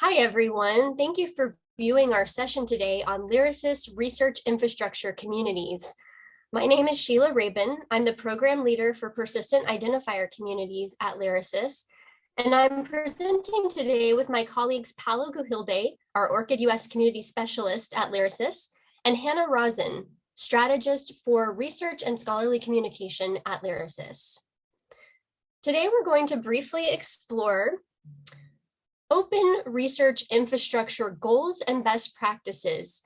Hi, everyone. Thank you for viewing our session today on Lyrasis Research Infrastructure Communities. My name is Sheila Rabun. I'm the program leader for persistent identifier communities at Lyrasis. and I'm presenting today with my colleagues Paolo Gujilde, our ORCID US community specialist at Lyrasis, and Hannah Rosen, strategist for research and scholarly communication at Lyrasis. Today, we're going to briefly explore open research infrastructure goals and best practices,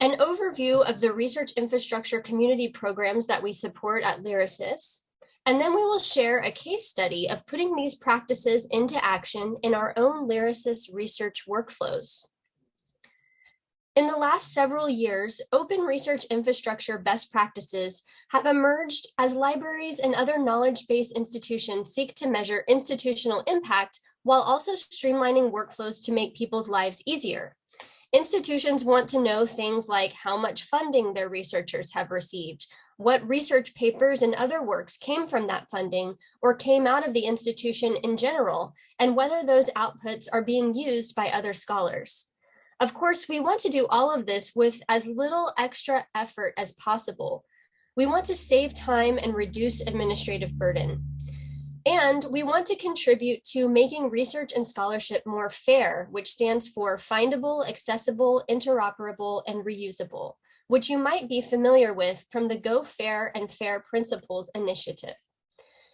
an overview of the research infrastructure community programs that we support at Lyrasis, and then we will share a case study of putting these practices into action in our own Lyrasis research workflows. In the last several years, open research infrastructure best practices have emerged as libraries and other knowledge-based institutions seek to measure institutional impact while also streamlining workflows to make people's lives easier. Institutions want to know things like how much funding their researchers have received, what research papers and other works came from that funding or came out of the institution in general, and whether those outputs are being used by other scholars. Of course, we want to do all of this with as little extra effort as possible. We want to save time and reduce administrative burden. And we want to contribute to making research and scholarship more fair, which stands for findable, accessible, interoperable, and reusable, which you might be familiar with from the Go Fair and Fair Principles initiative.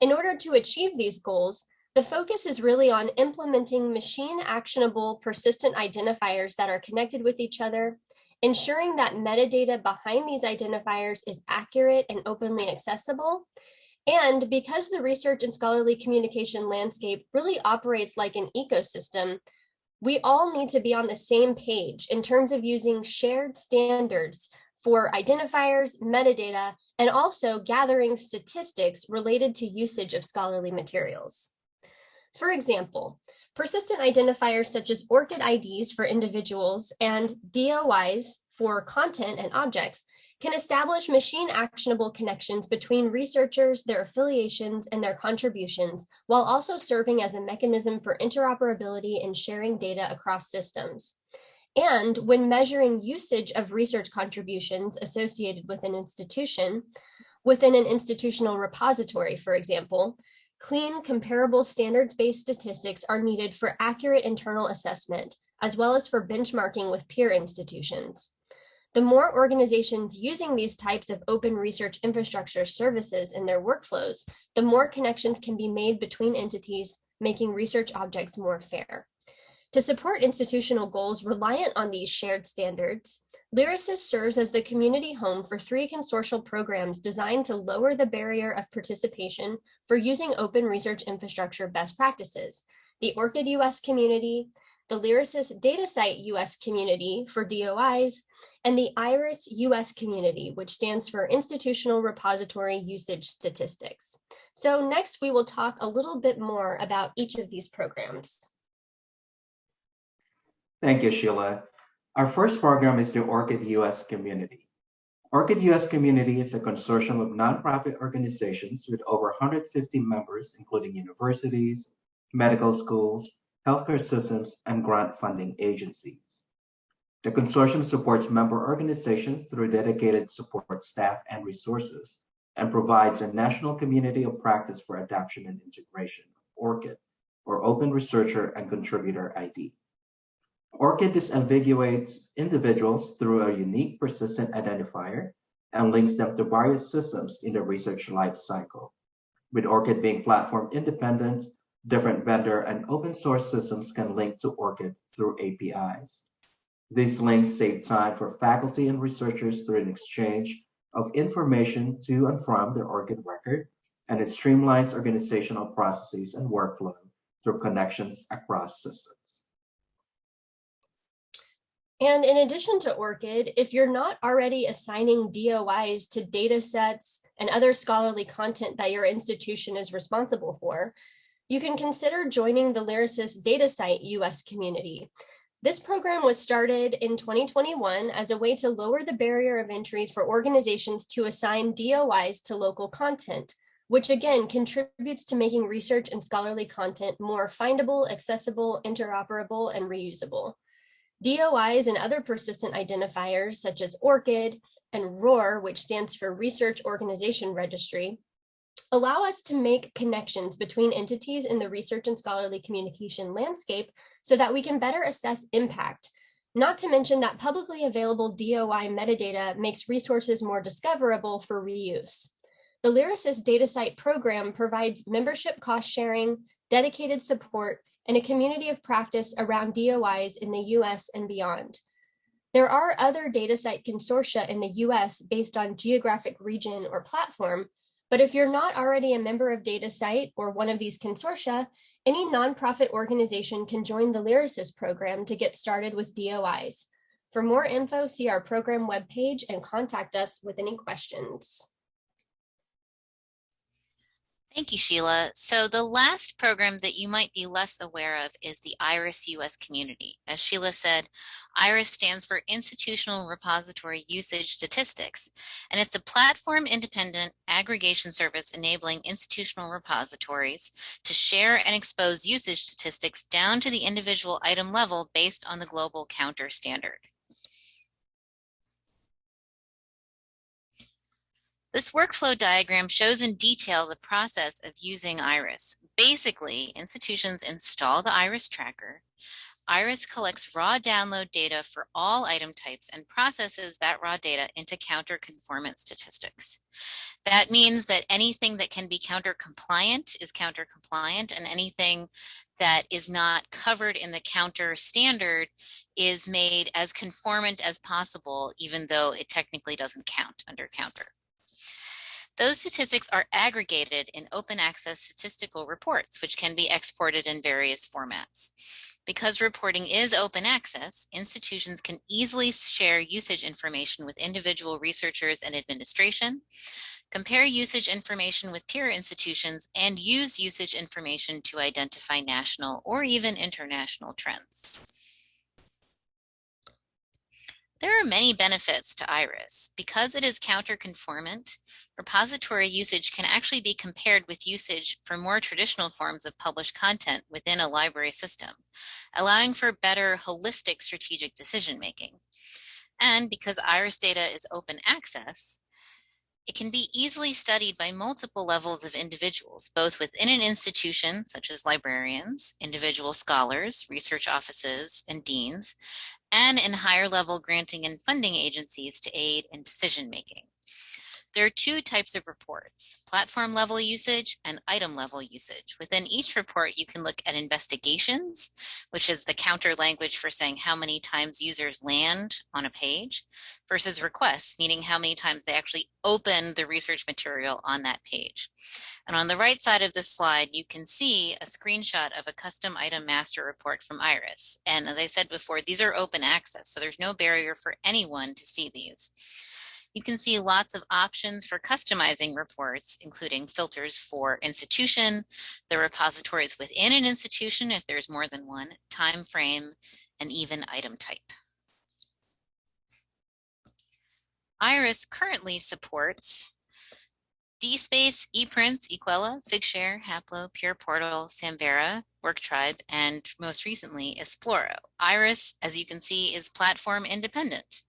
In order to achieve these goals, the focus is really on implementing machine actionable persistent identifiers that are connected with each other, ensuring that metadata behind these identifiers is accurate and openly accessible, and because the research and scholarly communication landscape really operates like an ecosystem, we all need to be on the same page in terms of using shared standards for identifiers, metadata, and also gathering statistics related to usage of scholarly materials. For example, persistent identifiers such as ORCID IDs for individuals and DOIs for content and objects can establish machine actionable connections between researchers, their affiliations, and their contributions, while also serving as a mechanism for interoperability and sharing data across systems. And when measuring usage of research contributions associated with an institution, within an institutional repository, for example, clean, comparable standards-based statistics are needed for accurate internal assessment, as well as for benchmarking with peer institutions. The more organizations using these types of open research infrastructure services in their workflows, the more connections can be made between entities, making research objects more fair. To support institutional goals reliant on these shared standards, Lyrasis serves as the community home for three consortial programs designed to lower the barrier of participation for using open research infrastructure best practices, the ORCID US community, the Lyrasis DataCite US community for DOIs, and the IRIS US community, which stands for Institutional Repository Usage Statistics. So next we will talk a little bit more about each of these programs. Thank you, Sheila. Our first program is the ORCID US community. ORCID US community is a consortium of nonprofit organizations with over 150 members, including universities, medical schools, healthcare systems, and grant funding agencies. The consortium supports member organizations through dedicated support staff and resources, and provides a national community of practice for adoption and integration of ORCID, or Open Researcher and Contributor ID. ORCID disambiguates individuals through a unique persistent identifier and links them to various systems in the research life cycle. With ORCID being platform independent, different vendor and open source systems can link to ORCID through APIs. These links save time for faculty and researchers through an exchange of information to and from their ORCID record, and it streamlines organizational processes and workflow through connections across systems. And in addition to ORCID, if you're not already assigning DOIs to data sets and other scholarly content that your institution is responsible for, you can oh. consider joining the Lyrasis DataCite US community. This program was started in 2021 as a way to lower the barrier of entry for organizations to assign DOIs to local content, which again contributes to making research and scholarly content more findable, accessible, interoperable, and reusable. DOIs and other persistent identifiers such as ORCID and ROR, which stands for Research Organization Registry, allow us to make connections between entities in the research and scholarly communication landscape so that we can better assess impact. Not to mention that publicly available DOI metadata makes resources more discoverable for reuse. The Lyrasis DataCite program provides membership cost sharing, dedicated support, and a community of practice around DOIs in the US and beyond. There are other DataCite consortia in the US based on geographic region or platform, but if you're not already a member of DataCite or one of these consortia, any nonprofit organization can join the Lyrasis program to get started with DOIs. For more info, see our program webpage and contact us with any questions. Thank you, Sheila. So the last program that you might be less aware of is the IRIS US community. As Sheila said, IRIS stands for Institutional Repository Usage Statistics, and it's a platform independent aggregation service enabling institutional repositories to share and expose usage statistics down to the individual item level based on the global counter standard. This workflow diagram shows in detail the process of using IRIS. Basically, institutions install the IRIS tracker. IRIS collects raw download data for all item types and processes that raw data into counter conformance statistics. That means that anything that can be counter compliant is counter compliant and anything that is not covered in the counter standard is made as conformant as possible, even though it technically doesn't count under counter. Those statistics are aggregated in open access statistical reports, which can be exported in various formats. Because reporting is open access, institutions can easily share usage information with individual researchers and administration, compare usage information with peer institutions, and use usage information to identify national or even international trends. There are many benefits to IRIS. Because it is counter-conformant, repository usage can actually be compared with usage for more traditional forms of published content within a library system, allowing for better holistic strategic decision-making. And because IRIS data is open access, it can be easily studied by multiple levels of individuals, both within an institution, such as librarians, individual scholars, research offices, and deans, and in higher level granting and funding agencies to aid in decision making. There are two types of reports, platform level usage and item level usage. Within each report, you can look at investigations, which is the counter language for saying how many times users land on a page, versus requests, meaning how many times they actually open the research material on that page. And on the right side of this slide, you can see a screenshot of a custom item master report from IRIS. And as I said before, these are open access, so there's no barrier for anyone to see these. You can see lots of options for customizing reports, including filters for institution, the repositories within an institution if there's more than one, time frame, and even item type. IRIS currently supports DSpace, ePrints, Equella, Figshare, Haplo, PurePortal, Samvera, WorkTribe, and most recently, Esploro. IRIS, as you can see, is platform independent.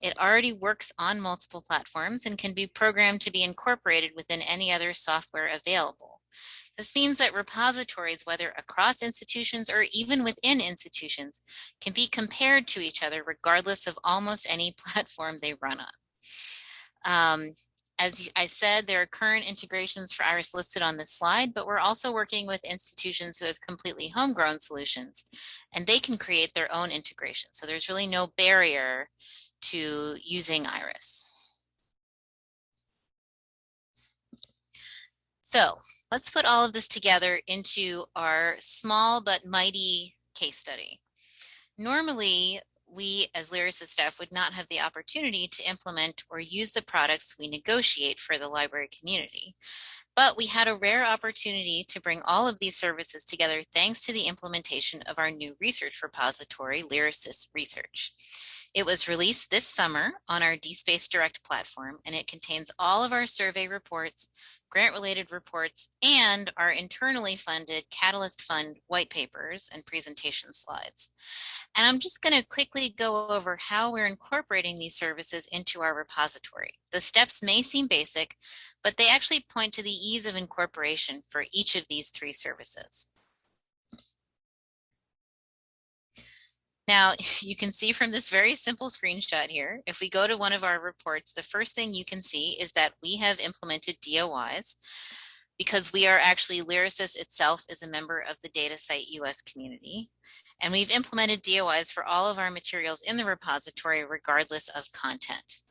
It already works on multiple platforms and can be programmed to be incorporated within any other software available. This means that repositories, whether across institutions or even within institutions, can be compared to each other regardless of almost any platform they run on. Um, as I said, there are current integrations for IRIS listed on this slide, but we're also working with institutions who have completely homegrown solutions, and they can create their own integration. So there's really no barrier to using Iris. So let's put all of this together into our small but mighty case study. Normally, we as Lyrasis staff would not have the opportunity to implement or use the products we negotiate for the library community. But we had a rare opportunity to bring all of these services together thanks to the implementation of our new research repository, Lyrasis Research. It was released this summer on our DSpace Direct platform, and it contains all of our survey reports, grant-related reports, and our internally funded Catalyst Fund white papers and presentation slides. And I'm just going to quickly go over how we're incorporating these services into our repository. The steps may seem basic, but they actually point to the ease of incorporation for each of these three services. Now, you can see from this very simple screenshot here, if we go to one of our reports, the first thing you can see is that we have implemented DOIs because we are actually Lyrasis itself is a member of the DataCite US community. And we've implemented DOIs for all of our materials in the repository regardless of content.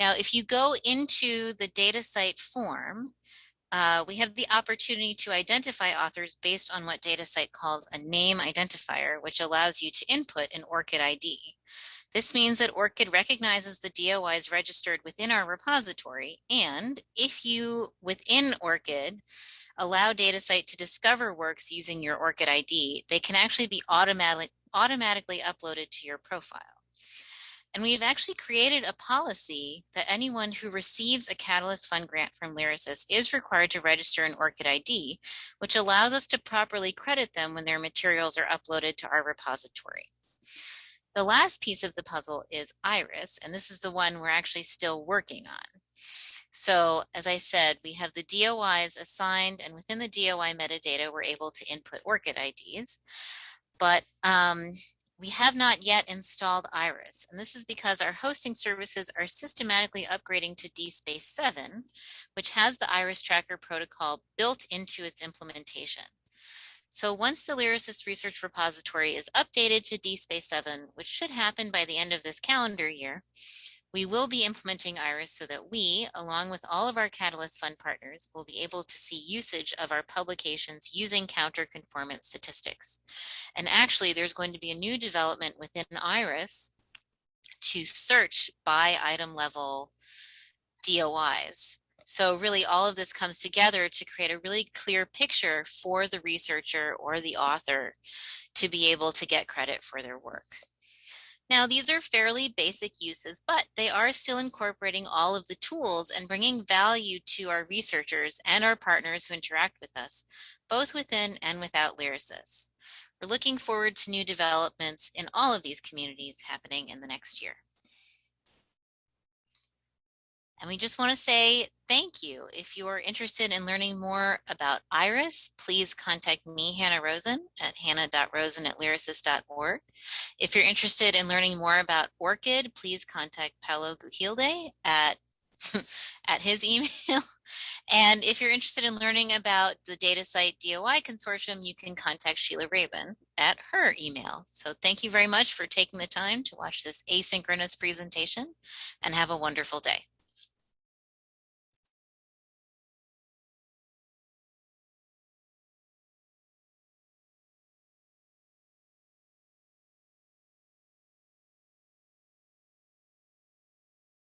Now, if you go into the DataCite form, uh, we have the opportunity to identify authors based on what DataCite calls a name identifier, which allows you to input an ORCID ID. This means that ORCID recognizes the DOIs registered within our repository, and if you, within ORCID, allow DataCite to discover works using your ORCID ID, they can actually be automatic, automatically uploaded to your profile. And we've actually created a policy that anyone who receives a Catalyst Fund grant from Lyrasis is required to register an ORCID ID, which allows us to properly credit them when their materials are uploaded to our repository. The last piece of the puzzle is IRIS, and this is the one we're actually still working on. So as I said, we have the DOIs assigned and within the DOI metadata, we're able to input ORCID IDs. But um, we have not yet installed Iris, and this is because our hosting services are systematically upgrading to DSpace 7, which has the Iris Tracker protocol built into its implementation. So once the Lyrasis research repository is updated to DSpace 7, which should happen by the end of this calendar year, we will be implementing IRIS so that we, along with all of our Catalyst Fund partners, will be able to see usage of our publications using counter-conformance statistics. And actually, there's going to be a new development within IRIS to search by item level DOIs. So really all of this comes together to create a really clear picture for the researcher or the author to be able to get credit for their work. Now, these are fairly basic uses, but they are still incorporating all of the tools and bringing value to our researchers and our partners who interact with us, both within and without Lyrasis. We're looking forward to new developments in all of these communities happening in the next year. And we just want to say thank you. If you are interested in learning more about IRIS, please contact me, Hannah Rosen, at hannah.rosen at lyrasis.org. If you're interested in learning more about ORCID, please contact Paolo Gujilde at at his email. And if you're interested in learning about the DataCite DOI consortium, you can contact Sheila Rabun at her email. So thank you very much for taking the time to watch this asynchronous presentation and have a wonderful day.